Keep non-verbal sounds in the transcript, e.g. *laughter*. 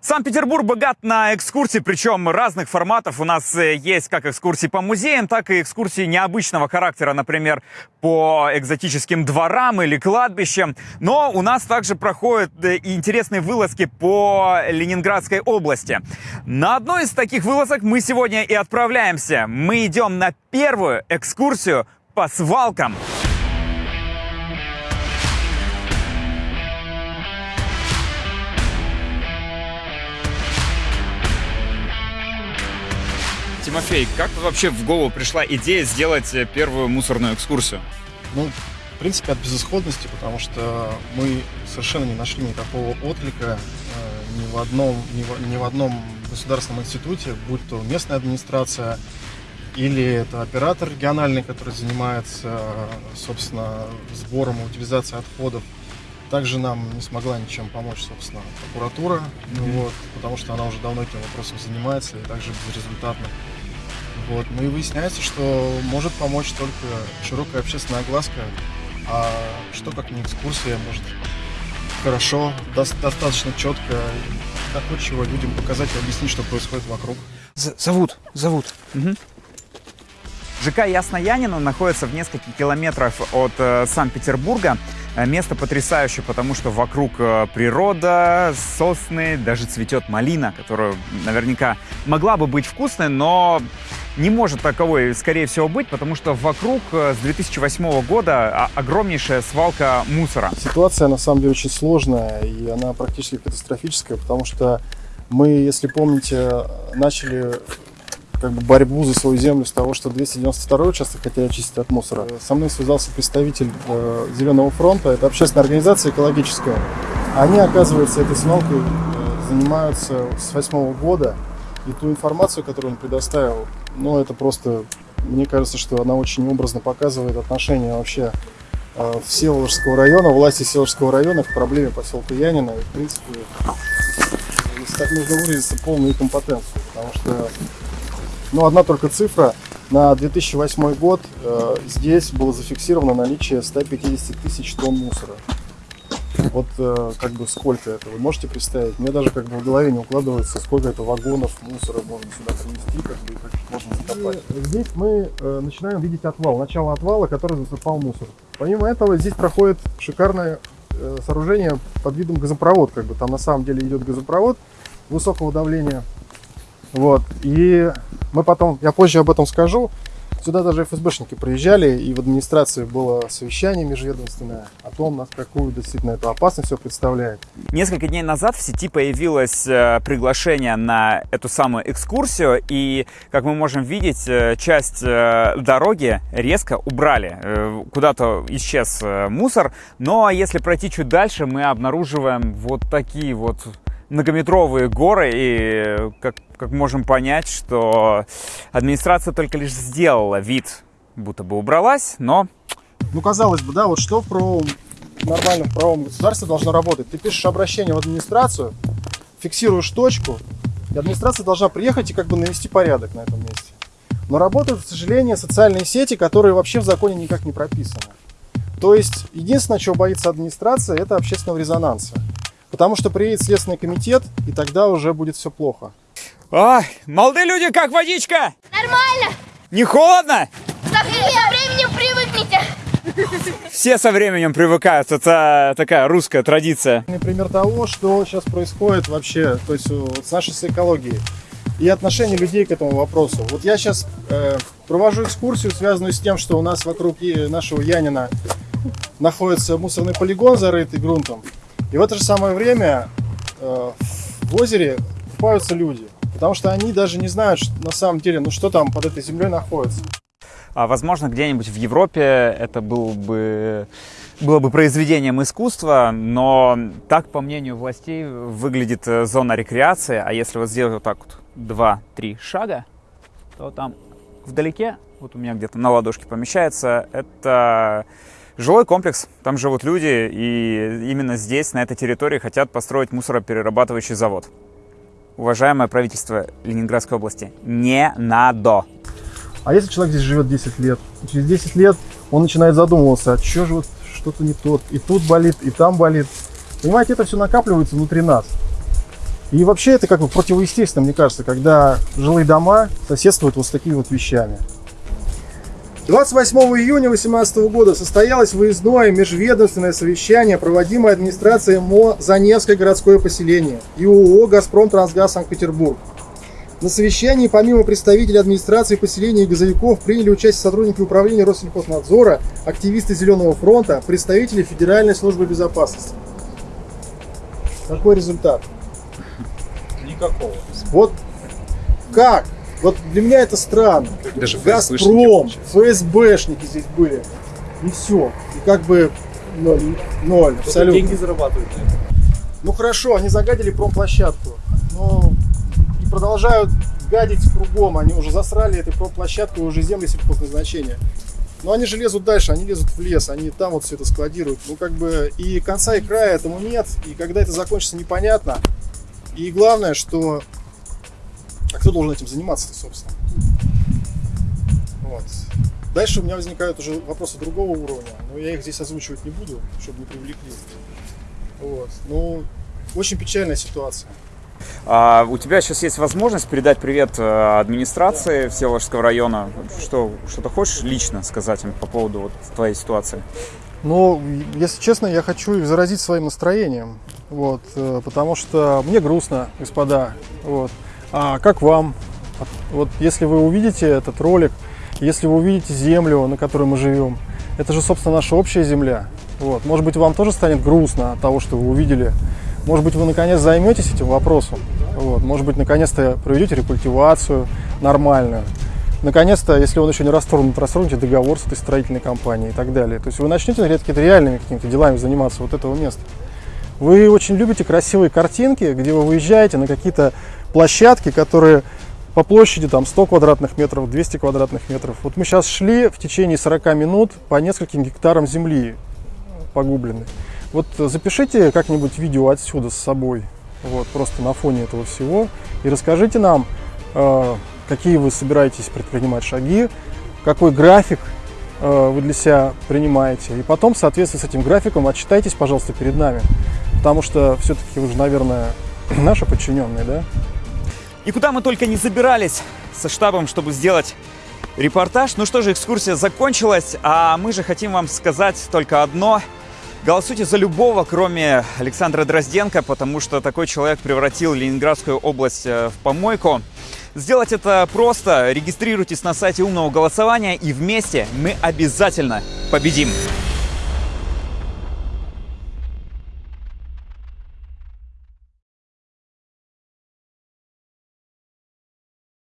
Санкт-Петербург богат на экскурсии, причем разных форматов. У нас э, есть как экскурсии по музеям, так и экскурсии необычного характера, например, по экзотическим дворам или кладбищам. Но у нас также проходят э, и интересные вылазки по Ленинградской области. На одной из таких вылазок мы сегодня и отправляемся. Мы идем на первую экскурсию по свалкам. Тимофей, как вообще в голову пришла идея сделать э, первую мусорную экскурсию? Ну, в принципе, от безысходности, потому что мы совершенно не нашли никакого отклика э, ни, в одном, ни, в, ни в одном государственном институте, будь то местная администрация или это оператор региональный, который занимается, собственно, сбором и утилизацией отходов. Также нам не смогла ничем помочь, собственно, прокуратура, mm-hmm. вот, потому что она уже давно этим вопросом занимается и также безрезультатно. Вот. Ну и выясняется, что может помочь только широкая общественная огласка, а что как не экскурсия может хорошо, до достаточно четко, доходчиво людям показать и объяснить, что происходит вокруг. З зовут, зовут. Угу. ЖК Ясноянина находится в нескольких километрах от э, Санкт-Петербурга. Э, место потрясающее, потому что вокруг э, природа, сосны, даже цветет малина, которая наверняка могла бы быть вкусной, но не может таковой, скорее всего, быть, потому что вокруг э, с 2008 года огромнейшая свалка мусора. Ситуация, на самом деле, очень сложная, и она практически катастрофическая, потому что мы, если помните, начали как бы борьбу за свою землю с того, что 292 участок хотели очистить от мусора. Со мной связался представитель э, Зеленого фронта, это общественная организация экологическая. Они, оказывается, этой свалкой э, занимаются с восьмого года, и ту информацию, которую он предоставил, ну, это просто, мне кажется, что она очень образно показывает отношение вообще э, Всеволожского района, власти Всеволожского района к проблеме поселка Янина. И, в принципе, если так нужно выразиться, полную компетенцию, потому что ну, одна только цифра. На 2008 год э, здесь было зафиксировано наличие 150 тысяч тонн мусора. Вот э, как бы сколько это, вы можете представить? Мне даже как бы в голове не укладывается, сколько это вагонов мусора можно сюда принести, как бы как можно закопать. И здесь мы э, начинаем видеть отвал, начало отвала, который засыпал мусор. Помимо этого здесь проходит шикарное э, сооружение под видом газопровод, как бы там на самом деле идет газопровод высокого давления. Вот, и мы потом, я позже об этом скажу, Сюда даже ФСБшники приезжали, и в администрации было совещание межведомственное о том, какую действительно эту опасность все представляет. Несколько дней назад в сети появилось э, приглашение на эту самую экскурсию, и, как мы можем видеть, э, часть э, дороги резко убрали. Куда-то исчез мусор, но если пройти чуть дальше, мы обнаруживаем вот такие вот многометровые горы, и как, как можем понять, что администрация только лишь сделала вид, будто бы убралась, но... Ну, казалось бы, да, вот что в правовом, нормальном правовом государстве должно работать? Ты пишешь обращение в администрацию, фиксируешь точку, и администрация должна приехать и как бы навести порядок на этом месте. Но работают, к сожалению, социальные сети, которые вообще в законе никак не прописаны. То есть, единственное, чего боится администрация, это общественного резонанса. Потому что приедет Следственный комитет, и тогда уже будет все плохо. Ай, молодые люди, как водичка? Нормально. Не холодно? Со, временем привыкните. Все со временем привыкают, это такая русская традиция. Пример того, что сейчас происходит вообще, то есть с нашей с экологией и отношение людей к этому вопросу. Вот я сейчас э, провожу экскурсию, связанную с тем, что у нас вокруг нашего Янина находится мусорный полигон, зарытый грунтом. И в это же самое время э, в озере купаются люди, потому что они даже не знают, что, на самом деле, ну что там под этой землей находится. А, возможно, где-нибудь в Европе это был бы было бы произведением искусства, но так, по мнению властей, выглядит э, зона рекреации. А если вот сделать вот так вот два-три шага, то там вдалеке, вот у меня где-то на ладошке помещается, это Жилой комплекс, там живут люди, и именно здесь, на этой территории, хотят построить мусороперерабатывающий завод. Уважаемое правительство Ленинградской области, не надо. А если человек здесь живет 10 лет, через 10 лет он начинает задумываться, а что же вот что-то не тот, и тут болит, и там болит. Понимаете, это все накапливается внутри нас. И вообще это как бы противоестественно, мне кажется, когда жилые дома соседствуют вот с такими вот вещами. 28 июня 2018 года состоялось выездное межведомственное совещание, проводимое администрацией МО «Заневское городское поселение» и ООО «Газпром Трансгаз Санкт-Петербург». На совещании помимо представителей администрации поселения и газовиков приняли участие сотрудники управления Россельхознадзора, активисты Зеленого фронта, представители Федеральной службы безопасности. Какой результат? Никакого. Вот как? Вот для меня это странно. Даже Газпром, ФСБшники здесь были. И все. И как бы ноль, ноль абсолютно. деньги зарабатывают. Ну хорошо, они загадили промплощадку. Но и продолжают гадить кругом. Они уже засрали этой промплощадкой уже земли сельхозназначения. Но они же лезут дальше, они лезут в лес, они там вот все это складируют. Ну как бы и конца и края этому нет. И когда это закончится, непонятно. И главное, что... А кто должен этим заниматься собственно? Вот. Дальше у меня возникают уже вопросы другого уровня, но я их здесь озвучивать не буду, чтобы не привлекли. Вот. Ну, очень печальная ситуация. А, у тебя сейчас есть возможность передать привет э, администрации Всеволожского района. Что, что-то хочешь лично сказать им по поводу вот твоей ситуации? Но, если честно, я хочу их заразить своим настроением. Вот, э, потому что мне грустно, господа. Вот. А как вам? Вот если вы увидите этот ролик, если вы увидите землю, на которой мы живем, это же, собственно, наша общая земля. Вот. Может быть, вам тоже станет грустно от того, что вы увидели. Может быть, вы наконец займетесь этим вопросом. Вот. Может быть, наконец-то проведете рекультивацию нормальную. Наконец-то, если он еще не расторгнут, расторгнете договор с этой строительной компанией и так далее. То есть вы начнете какими-то реальными какими-то делами заниматься вот этого места. Вы очень любите красивые картинки, где вы выезжаете на какие-то площадки, которые по площади там 100 квадратных метров, 200 квадратных метров. Вот мы сейчас шли в течение 40 минут по нескольким гектарам земли погубленной. Вот запишите как-нибудь видео отсюда с собой, вот просто на фоне этого всего, и расскажите нам, э, какие вы собираетесь предпринимать шаги, какой график э, вы для себя принимаете, и потом, в соответствии с этим графиком, отчитайтесь, пожалуйста, перед нами, потому что все-таки вы же, наверное, *clears throat* наши подчиненные, да? И куда мы только не забирались со штабом, чтобы сделать репортаж. Ну что же, экскурсия закончилась, а мы же хотим вам сказать только одно. Голосуйте за любого, кроме Александра Дрозденко, потому что такой человек превратил Ленинградскую область э, в помойку. Сделать это просто. Регистрируйтесь на сайте умного голосования и вместе мы обязательно победим.